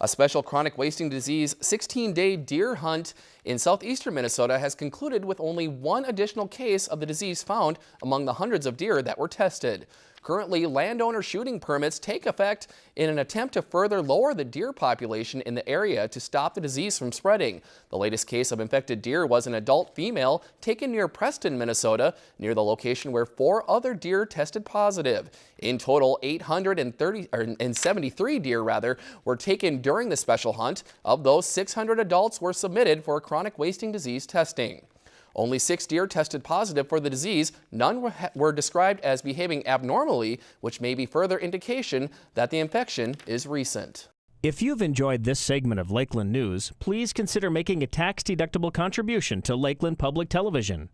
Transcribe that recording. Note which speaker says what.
Speaker 1: A special chronic wasting disease 16-day deer hunt in southeastern Minnesota has concluded with only one additional case of the disease found among the hundreds of deer that were tested. Currently, landowner shooting permits take effect in an attempt to further lower the deer population in the area to stop the disease from spreading. The latest case of infected deer was an adult female taken near Preston, Minnesota, near the location where four other deer tested positive. In total, 873 deer rather were taken during the special hunt. Of those, 600 adults were submitted for chronic wasting disease testing. Only six deer tested positive for the disease. None were described as behaving abnormally, which may be further indication that the infection is recent.
Speaker 2: If you've enjoyed this segment of Lakeland News, please consider making a tax-deductible contribution to Lakeland Public Television.